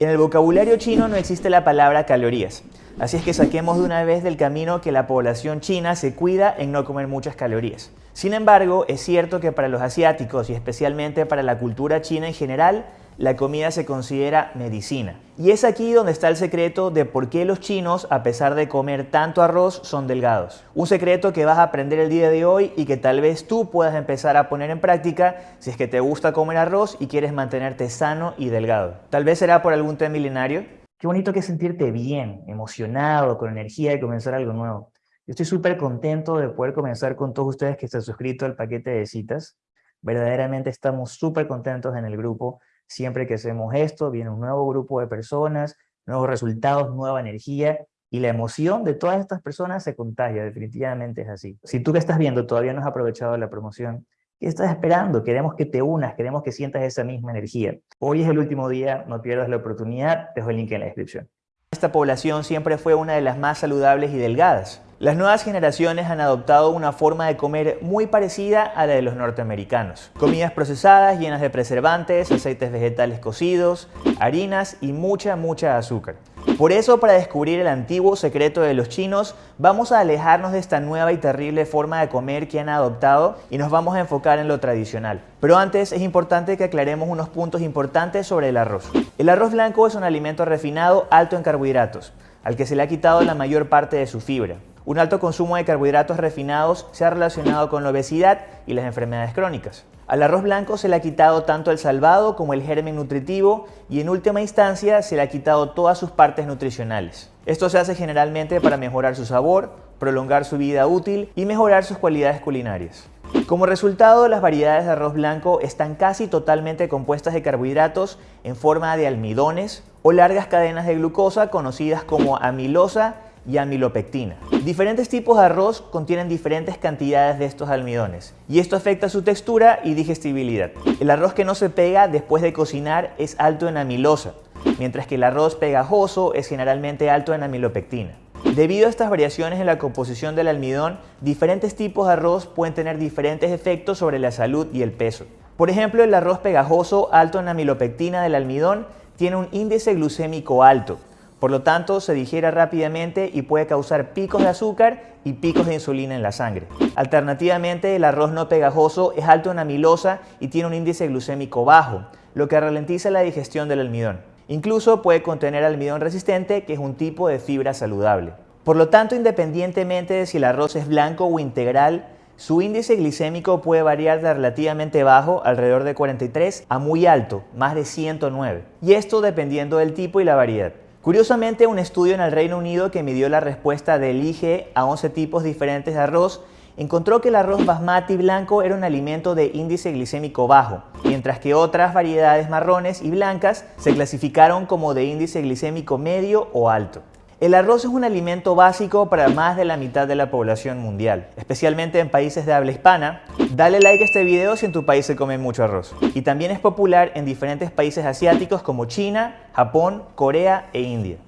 En el vocabulario chino no existe la palabra calorías, así es que saquemos de una vez del camino que la población china se cuida en no comer muchas calorías. Sin embargo, es cierto que para los asiáticos y especialmente para la cultura china en general, la comida se considera medicina. Y es aquí donde está el secreto de por qué los chinos, a pesar de comer tanto arroz, son delgados. Un secreto que vas a aprender el día de hoy y que tal vez tú puedas empezar a poner en práctica si es que te gusta comer arroz y quieres mantenerte sano y delgado. Tal vez será por algún té milenario. Qué bonito que sentirte bien, emocionado, con energía de comenzar algo nuevo. Yo estoy súper contento de poder comenzar con todos ustedes que están suscritos al paquete de citas. Verdaderamente estamos súper contentos en el grupo Siempre que hacemos esto, viene un nuevo grupo de personas, nuevos resultados, nueva energía, y la emoción de todas estas personas se contagia, definitivamente es así. Si tú que estás viendo todavía no has aprovechado la promoción, ¿qué estás esperando? Queremos que te unas, queremos que sientas esa misma energía. Hoy es el último día, no pierdas la oportunidad, dejo el link en la descripción. Esta población siempre fue una de las más saludables y delgadas. Las nuevas generaciones han adoptado una forma de comer muy parecida a la de los norteamericanos. Comidas procesadas llenas de preservantes, aceites vegetales cocidos, harinas y mucha, mucha azúcar. Por eso, para descubrir el antiguo secreto de los chinos, vamos a alejarnos de esta nueva y terrible forma de comer que han adoptado y nos vamos a enfocar en lo tradicional. Pero antes es importante que aclaremos unos puntos importantes sobre el arroz. El arroz blanco es un alimento refinado alto en carbohidratos, al que se le ha quitado la mayor parte de su fibra. Un alto consumo de carbohidratos refinados se ha relacionado con la obesidad y las enfermedades crónicas. Al arroz blanco se le ha quitado tanto el salvado como el germen nutritivo y en última instancia se le ha quitado todas sus partes nutricionales. Esto se hace generalmente para mejorar su sabor, prolongar su vida útil y mejorar sus cualidades culinarias. Como resultado, las variedades de arroz blanco están casi totalmente compuestas de carbohidratos en forma de almidones o largas cadenas de glucosa conocidas como amilosa y amilopectina. Diferentes tipos de arroz contienen diferentes cantidades de estos almidones y esto afecta su textura y digestibilidad. El arroz que no se pega después de cocinar es alto en amilosa, mientras que el arroz pegajoso es generalmente alto en amilopectina. Debido a estas variaciones en la composición del almidón, diferentes tipos de arroz pueden tener diferentes efectos sobre la salud y el peso. Por ejemplo, el arroz pegajoso alto en amilopectina del almidón tiene un índice glucémico alto, por lo tanto, se digiere rápidamente y puede causar picos de azúcar y picos de insulina en la sangre. Alternativamente, el arroz no pegajoso es alto en amilosa y tiene un índice glucémico bajo, lo que ralentiza la digestión del almidón. Incluso puede contener almidón resistente, que es un tipo de fibra saludable. Por lo tanto, independientemente de si el arroz es blanco o integral, su índice glicémico puede variar de relativamente bajo, alrededor de 43, a muy alto, más de 109. Y esto dependiendo del tipo y la variedad. Curiosamente, un estudio en el Reino Unido que midió la respuesta del IGE a 11 tipos diferentes de arroz encontró que el arroz basmati blanco era un alimento de índice glicémico bajo, mientras que otras variedades marrones y blancas se clasificaron como de índice glicémico medio o alto. El arroz es un alimento básico para más de la mitad de la población mundial, especialmente en países de habla hispana. Dale like a este video si en tu país se come mucho arroz. Y también es popular en diferentes países asiáticos como China, Japón, Corea e India.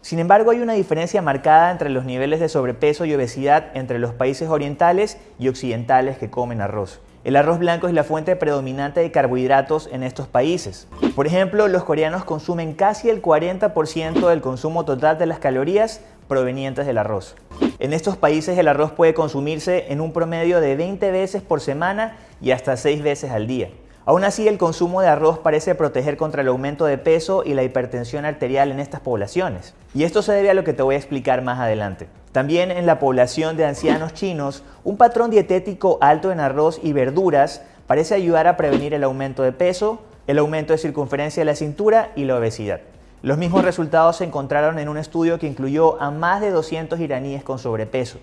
Sin embargo, hay una diferencia marcada entre los niveles de sobrepeso y obesidad entre los países orientales y occidentales que comen arroz. El arroz blanco es la fuente predominante de carbohidratos en estos países. Por ejemplo, los coreanos consumen casi el 40% del consumo total de las calorías provenientes del arroz. En estos países el arroz puede consumirse en un promedio de 20 veces por semana y hasta 6 veces al día. Aún así, el consumo de arroz parece proteger contra el aumento de peso y la hipertensión arterial en estas poblaciones. Y esto se debe a lo que te voy a explicar más adelante. También en la población de ancianos chinos, un patrón dietético alto en arroz y verduras parece ayudar a prevenir el aumento de peso, el aumento de circunferencia de la cintura y la obesidad. Los mismos resultados se encontraron en un estudio que incluyó a más de 200 iraníes con sobrepeso.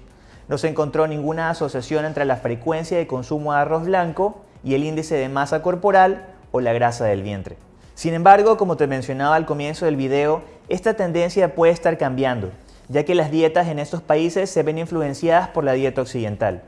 No se encontró ninguna asociación entre la frecuencia de consumo de arroz blanco y el índice de masa corporal o la grasa del vientre. Sin embargo, como te mencionaba al comienzo del video, esta tendencia puede estar cambiando, ya que las dietas en estos países se ven influenciadas por la dieta occidental.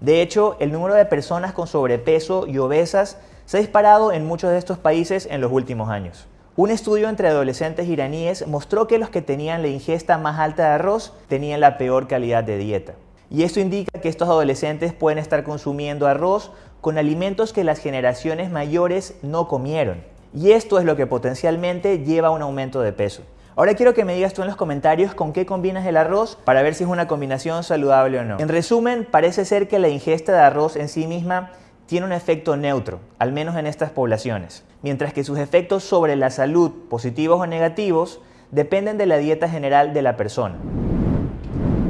De hecho, el número de personas con sobrepeso y obesas se ha disparado en muchos de estos países en los últimos años. Un estudio entre adolescentes iraníes mostró que los que tenían la ingesta más alta de arroz tenían la peor calidad de dieta. Y esto indica que estos adolescentes pueden estar consumiendo arroz con alimentos que las generaciones mayores no comieron. Y esto es lo que potencialmente lleva a un aumento de peso. Ahora quiero que me digas tú en los comentarios con qué combinas el arroz para ver si es una combinación saludable o no. En resumen, parece ser que la ingesta de arroz en sí misma tiene un efecto neutro, al menos en estas poblaciones, mientras que sus efectos sobre la salud, positivos o negativos, dependen de la dieta general de la persona.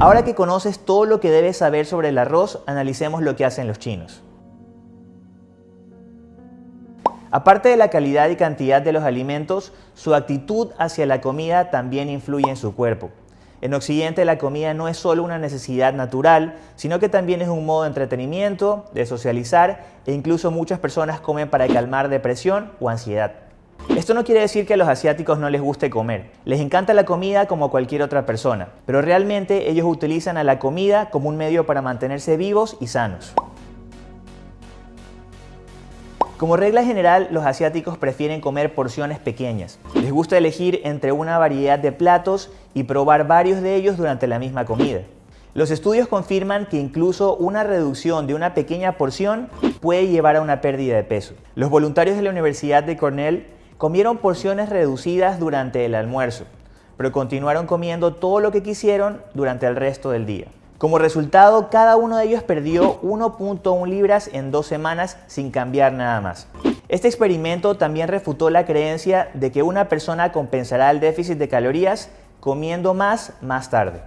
Ahora que conoces todo lo que debes saber sobre el arroz, analicemos lo que hacen los chinos. Aparte de la calidad y cantidad de los alimentos, su actitud hacia la comida también influye en su cuerpo. En Occidente la comida no es solo una necesidad natural, sino que también es un modo de entretenimiento, de socializar e incluso muchas personas comen para calmar depresión o ansiedad. Esto no quiere decir que a los asiáticos no les guste comer. Les encanta la comida como cualquier otra persona, pero realmente ellos utilizan a la comida como un medio para mantenerse vivos y sanos. Como regla general, los asiáticos prefieren comer porciones pequeñas. Les gusta elegir entre una variedad de platos y probar varios de ellos durante la misma comida. Los estudios confirman que incluso una reducción de una pequeña porción puede llevar a una pérdida de peso. Los voluntarios de la Universidad de Cornell comieron porciones reducidas durante el almuerzo, pero continuaron comiendo todo lo que quisieron durante el resto del día. Como resultado, cada uno de ellos perdió 1.1 libras en dos semanas sin cambiar nada más. Este experimento también refutó la creencia de que una persona compensará el déficit de calorías comiendo más más tarde.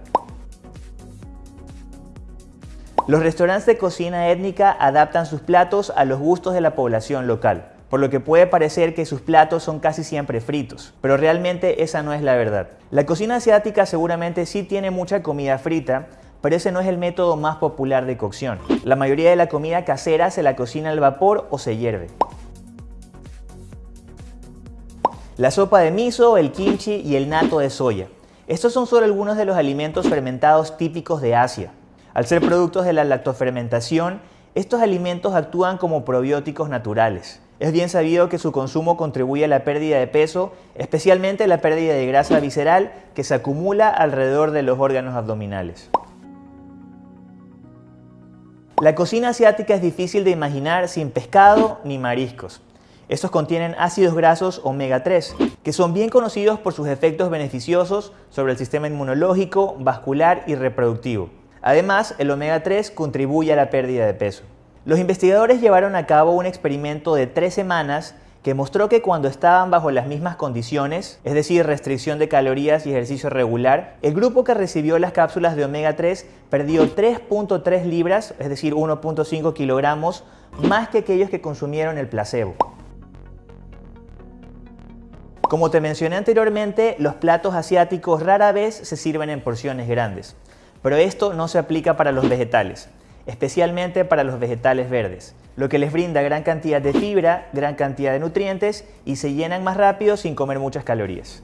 Los restaurantes de cocina étnica adaptan sus platos a los gustos de la población local, por lo que puede parecer que sus platos son casi siempre fritos, pero realmente esa no es la verdad. La cocina asiática seguramente sí tiene mucha comida frita, pero ese no es el método más popular de cocción. La mayoría de la comida casera se la cocina al vapor o se hierve. La sopa de miso, el kimchi y el nato de soya. Estos son solo algunos de los alimentos fermentados típicos de Asia. Al ser productos de la lactofermentación, estos alimentos actúan como probióticos naturales. Es bien sabido que su consumo contribuye a la pérdida de peso, especialmente la pérdida de grasa visceral que se acumula alrededor de los órganos abdominales. La cocina asiática es difícil de imaginar sin pescado ni mariscos. Estos contienen ácidos grasos omega 3, que son bien conocidos por sus efectos beneficiosos sobre el sistema inmunológico, vascular y reproductivo. Además, el omega 3 contribuye a la pérdida de peso. Los investigadores llevaron a cabo un experimento de tres semanas que mostró que cuando estaban bajo las mismas condiciones, es decir, restricción de calorías y ejercicio regular, el grupo que recibió las cápsulas de omega 3 perdió 3.3 libras, es decir, 1.5 kilogramos, más que aquellos que consumieron el placebo. Como te mencioné anteriormente, los platos asiáticos rara vez se sirven en porciones grandes, pero esto no se aplica para los vegetales especialmente para los vegetales verdes, lo que les brinda gran cantidad de fibra, gran cantidad de nutrientes y se llenan más rápido sin comer muchas calorías.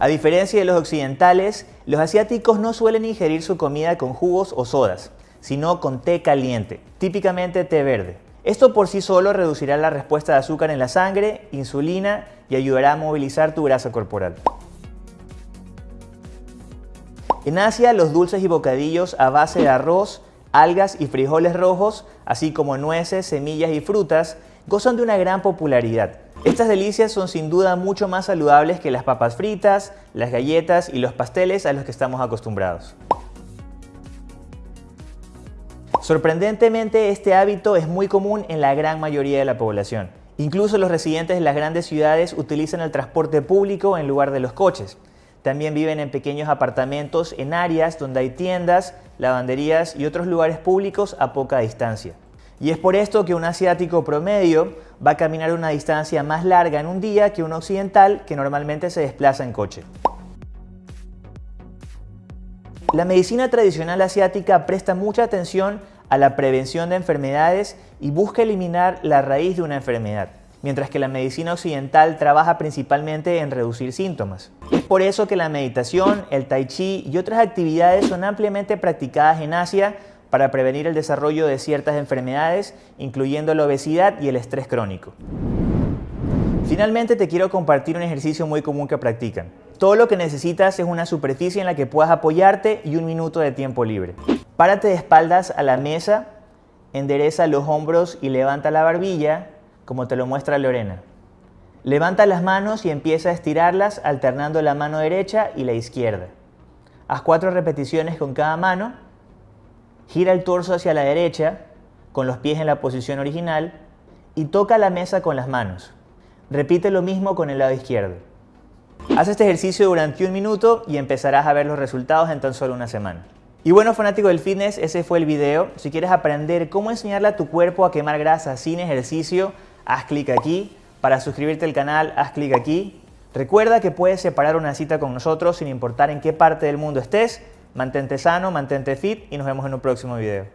A diferencia de los occidentales, los asiáticos no suelen ingerir su comida con jugos o sodas, sino con té caliente, típicamente té verde. Esto por sí solo reducirá la respuesta de azúcar en la sangre, insulina y ayudará a movilizar tu grasa corporal. En Asia, los dulces y bocadillos a base de arroz, algas y frijoles rojos, así como nueces, semillas y frutas, gozan de una gran popularidad. Estas delicias son sin duda mucho más saludables que las papas fritas, las galletas y los pasteles a los que estamos acostumbrados. Sorprendentemente, este hábito es muy común en la gran mayoría de la población. Incluso los residentes de las grandes ciudades utilizan el transporte público en lugar de los coches. También viven en pequeños apartamentos en áreas donde hay tiendas, lavanderías y otros lugares públicos a poca distancia. Y es por esto que un asiático promedio va a caminar una distancia más larga en un día que un occidental que normalmente se desplaza en coche. La medicina tradicional asiática presta mucha atención a la prevención de enfermedades y busca eliminar la raíz de una enfermedad mientras que la medicina occidental trabaja principalmente en reducir síntomas. Por eso que la meditación, el tai chi y otras actividades son ampliamente practicadas en Asia para prevenir el desarrollo de ciertas enfermedades, incluyendo la obesidad y el estrés crónico. Finalmente te quiero compartir un ejercicio muy común que practican. Todo lo que necesitas es una superficie en la que puedas apoyarte y un minuto de tiempo libre. Párate de espaldas a la mesa, endereza los hombros y levanta la barbilla, como te lo muestra Lorena. Levanta las manos y empieza a estirarlas alternando la mano derecha y la izquierda. Haz cuatro repeticiones con cada mano. Gira el torso hacia la derecha con los pies en la posición original y toca la mesa con las manos. Repite lo mismo con el lado izquierdo. Haz este ejercicio durante un minuto y empezarás a ver los resultados en tan solo una semana. Y bueno, fanático del fitness, ese fue el video. Si quieres aprender cómo enseñarle a tu cuerpo a quemar grasa sin ejercicio, haz clic aquí. Para suscribirte al canal, haz clic aquí. Recuerda que puedes separar una cita con nosotros sin importar en qué parte del mundo estés. Mantente sano, mantente fit y nos vemos en un próximo video.